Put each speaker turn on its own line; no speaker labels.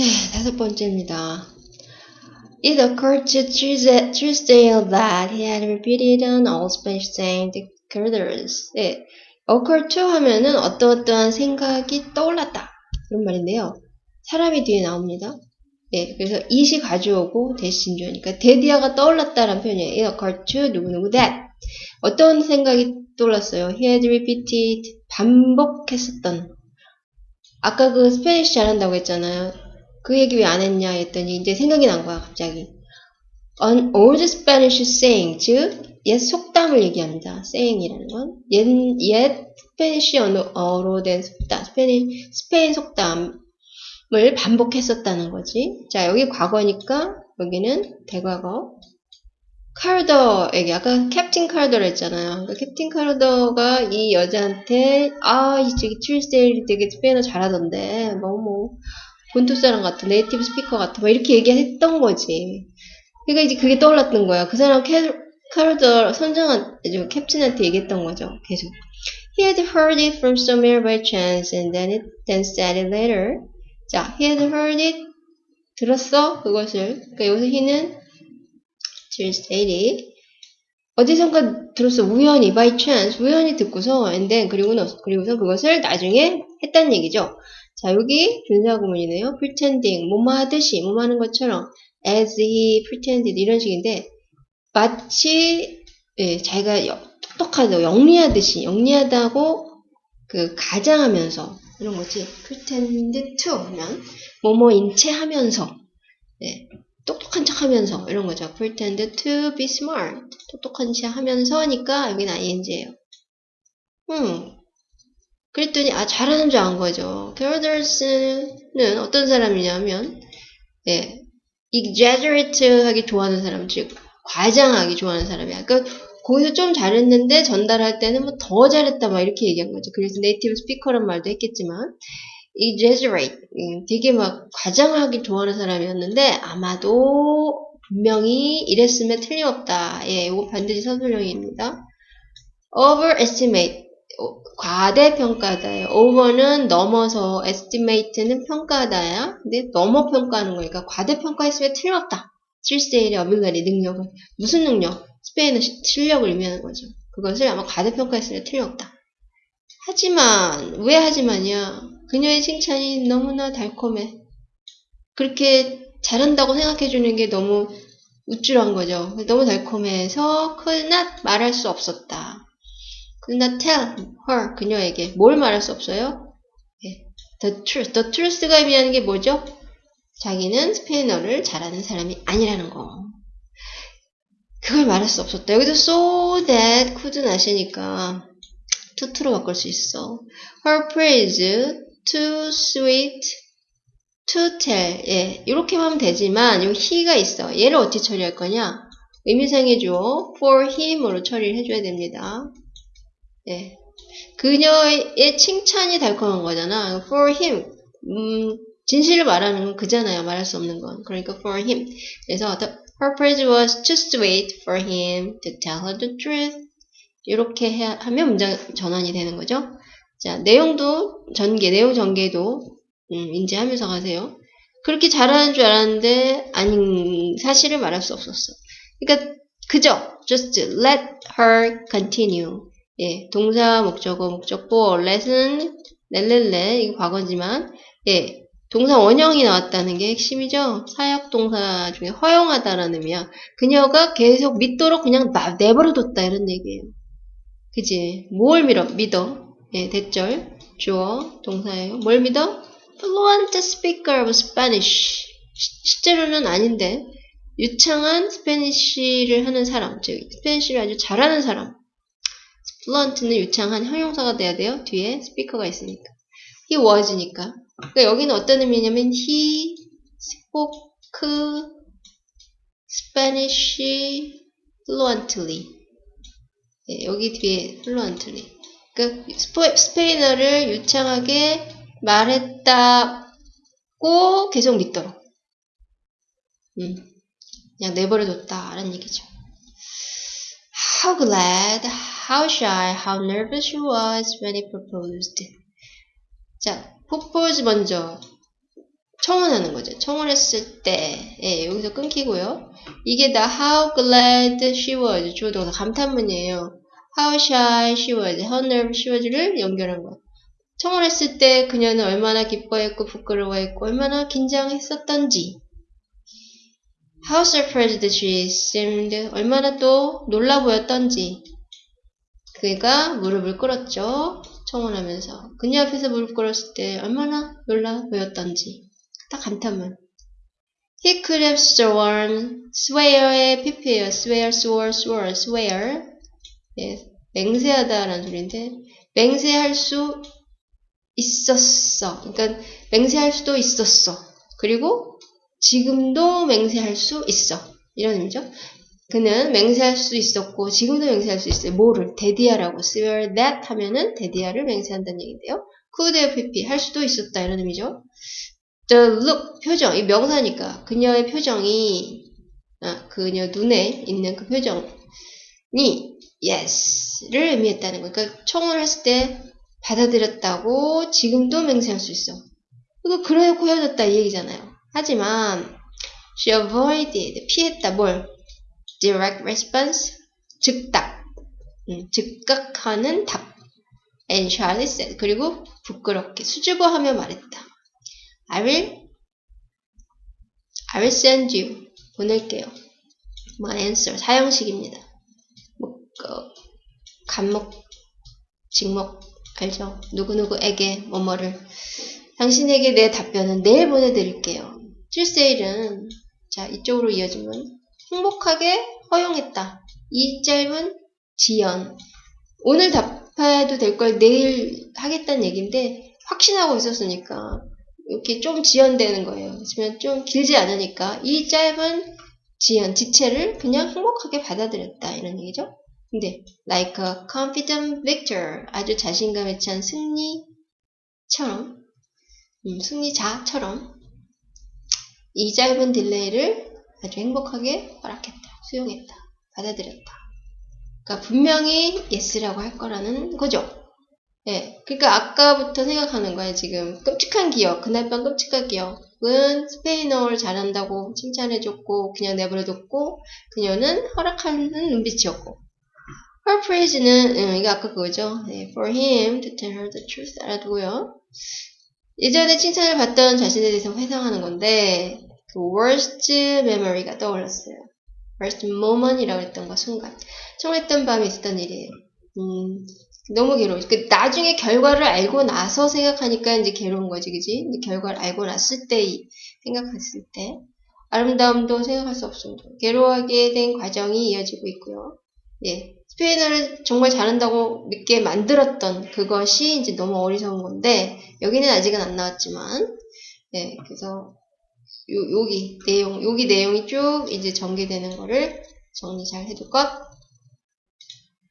네, 다섯 번째입니다. It occurred to Tuesday that he had repeated an old Spanish saying to creditors. 네, occur to 하면은 어떠어떠한 생각이 떠올랐다. 그런 말인데요. 사람이 뒤에 나옵니다. 네, 그래서 it이 가져오고 대신주니까 데디아가 떠올랐다라는 표현이에요. It occurred to 누구누구 that. 어떤 생각이 떠올랐어요? He had repeated 반복했었던 아까 그 Spanish 잘한다고 했잖아요. 그 얘기 왜 안 했냐 했더니 이제 생각이 난 거야 갑자기. An old Spanish saying 즉 옛 속담을 얘기합니다. saying이라는 건 옛, 옛 Spanish 언어로 된 속담, 스페인, 스페인 속담을 반복했었다는 거지. 자 여기 과거니까 여기는 대과거. 카르더에게 아까 캡틴 카르더를 했잖아요. 그러니까 캡틴 카르더가 이 여자한테 아, 이 저기 튜스데이 되게 스페인어 잘하던데 너무 뭐 본토 사람 같아, 네이티브 스피커 같아, 막 이렇게 얘기했던 거지. 그러니까 이제 그게 떠올랐던 거야. 그 사람 캐, 카르더 선장한 캡틴한테 얘기했던 거죠. 계속. He had heard it from somewhere by chance and then it then said it later. 자, he had heard it 들었어 그것을. 그러니까 여기서 he는 Tuesday 어디선가 들었어 우연히 by chance 우연히 듣고서 and then 그리고는 그리고서 그것을 나중에 했다는 얘기죠. 자 여기 준사구문이네요. pretending 뭐뭐 하듯이 뭐뭐 하는 것처럼 as he pretended 이런 식인데 마치 예, 자기가 똑똑하다 영리하듯이 영리하다고 그 가장하면서 이런 거지 pretend to 하면 뭐뭐인 채 하면서 예, 똑똑한 척 하면서 이런 거죠. pretend to be smart. 똑똑한 척 하면서니까 여기는 ing예요. 음. 그랬더니 아 잘하는 줄 안 거죠. 캐러더스는 어떤 사람이냐면 예, exaggerate 하기 좋아하는 사람 즉 과장하기 좋아하는 사람이야. 그러니까 거기서 좀 잘했는데 전달할 때는 뭐 더 잘했다 막 이렇게 얘기한 거죠. 그래서 네이티브 스피커란 말도 했겠지만 exaggerate 되게 막 과장하기 좋아하는 사람이었는데 아마도 분명히 이랬으면 틀림없다. 예, 이거 반드시 서술형입니다. overestimate 과대평가다예요. over는 넘어서 estimate는 평가다야. 근데 넘어 평가하는 거니까 과대평가했으면 틀림없다. 실세일의 어빌러리 능력을 무슨 능력? 스페인어 실력을 의미하는 거죠. 그것을 아마 과대평가했으면 틀림없다. 하지만 왜 하지만이야? 그녀의 칭찬이 너무나 달콤해. 그렇게 잘한다고 생각해주는 게 너무 우쭐한 거죠. 너무 달콤해서 could not 말할 수 없었다. Not tell her 그녀에게 뭘 말할 수 없어요? 네. the truth. the truth가 의미하는 게 뭐죠? 자기는 스페인어를 잘하는 사람이 아니라는 거. 그걸 말할 수 없었다. 여기도 so that could not이니까 투투로 바꿀 수 있어. her praise too sweet to tell. 예, 이렇게 하면 되지만 여기 he가 있어. 얘를 어떻게 처리할 거냐? 의미상의 주어 for him으로 처리를 해줘야 됩니다. 예, 그녀의 칭찬이 달콤한 거잖아. for him. 음, 진실을 말하는 건 그잖아요. 말할 수 없는 건. 그러니까 for him. 그래서 the, her praise was too sweet for him to tell her the truth. 이렇게 해, 하면 문장 전환이 되는 거죠. 자, 내용도 전개, 내용 전개도 음, 인지하면서 가세요. 그렇게 잘하는 줄 알았는데 아닌 사실을 말할 수 없었어. 그러니까 그저 just let her continue. 예, 동사 목적어 목적보 let은 렐렐레 이거 과거지만 예, 동사 원형이 나왔다는 게 핵심이죠. 사역 동사 중에 허용하다라는 의미야. 그녀가 계속 믿도록 그냥 내버려뒀다 이런 얘기예요. 그지? 뭘 믿어? 믿어? 예, that절, 주어, 동사예요. 뭘 믿어? fluent speaker of Spanish. 실제로는 아닌데 유창한 Spanish를 하는 사람, 즉 Spanish를 아주 잘하는 사람. Fluent는 유창한 형용사가 돼야 돼요. 뒤에 speaker가 있으니까. he was니까. 그러니까 여기는 어떤 의미냐면 he spoke Spanish fluently. 예, 여기 뒤에 fluently. 그 스페인어를 유창하게 말했다고 계속 믿도록. 음, 그냥 내버려뒀다라는 얘기죠. How glad, how shy, how nervous she was when he proposed. 자, propose 먼저. 청혼하는 거죠. 청혼했을 때, 예, 여기서 끊기고요. 이게 다 how glad she was, 주어 동사 감탄문이에요. how shy she was, how nervous she was를 연결한 거예요. 청혼했을 때 그녀는 얼마나 기뻐했고 부끄러워했고 얼마나 긴장했었던지 How surprised she seemed 얼마나 또 놀라 보였던지 그가 무릎을 꿇었죠. 청혼하면서 그녀 앞에서 무릎 꿇었을 때 얼마나 놀라 보였던지 다 감탄문 He could have sworn swear의 pp예요. swear, swore, swore, swear 예, 맹세하다라는 소리인데 맹세할 수 있었어. 그러니까 맹세할 수도 있었어. 그리고 지금도 맹세할 수 있어. 이런 의미죠. 그는 맹세할 수 있었고 지금도 맹세할 수 있어요. 뭐를? 데디아라고 swear that 하면은 데디아를 맹세한다는 얘기인데요. could have 할 수도 있었다 이런 의미죠. the look 표정 이 명사니까 그녀의 표정이 아, 그녀 눈에 있는 그 표정이 yes를 의미했다는 거. 그러니까 청혼을 했을 때 받아들였다고 지금도 맹세할 수 있어. 이거 그래놓고 헤어졌다 이 얘기잖아요. 하지만 she avoided 피했다 뭘? Direct response 즉답 음, 즉각하는 답 and Charlie said 그리고 부끄럽게 수줍어하며 말했다. I will I will send you 보낼게요. my answer 사형식입니다. 뭐, 그, 간목 직목 알죠? 누구누구에게 뭐뭐를 당신에게 내 답변은 내일 보내드릴게요. 칠세일은 자 이쪽으로 이어지면 행복하게 허용했다. 이 짧은 지연 오늘 답해도 될 걸 내일 하겠다는 얘기인데 확신하고 있었으니까 이렇게 좀 지연되는 거예요. 그러면 좀 길지 않으니까 이 짧은 지연, 지체를 그냥 행복하게 받아들였다 이런 얘기죠. 근데 like a confident victor 아주 자신감에 찬 승리처럼 음, 승리자처럼 이 짧은 딜레이를 아주 행복하게 허락했다, 수용했다, 받아들였다. 그러니까 분명히 yes라고 할 거라는 거죠. 예, 그러니까 아까부터 생각하는 거예요. 지금 끔찍한 기억, 그날 밤 끔찍한 기억은 스페인어를 잘한다고 칭찬해줬고 그냥 내버려뒀고 그녀는 허락하는 눈빛이었고 her praise는 음, 이거 아까 그거죠. 네, for him to tell her the truth 알아두고요. 예전에 칭찬을 받던 자신에 대해서 회상하는 건데 그 worst memory가 떠올랐어요. worst moment이라고 했던 거 순간. 청했던 밤에 있었던 일이에요. 음, 너무 괴로워. 그 나중에 결과를 알고 나서 생각하니까 이제 괴로운 거지, 그지? 결과를 알고 났을 때 생각했을 때 아름다움도 생각할 수 없습니다. 괴로워하게 된 과정이 이어지고 있고요. 예, 스페인어를 정말 잘한다고 믿게 만들었던 그것이 이제 너무 어리석은 건데 여기는 아직은 안 나왔지만 예, 그래서 요, 여기 내용 여기 내용이 쭉 이제 전개되는 거를 정리 잘 해둘 것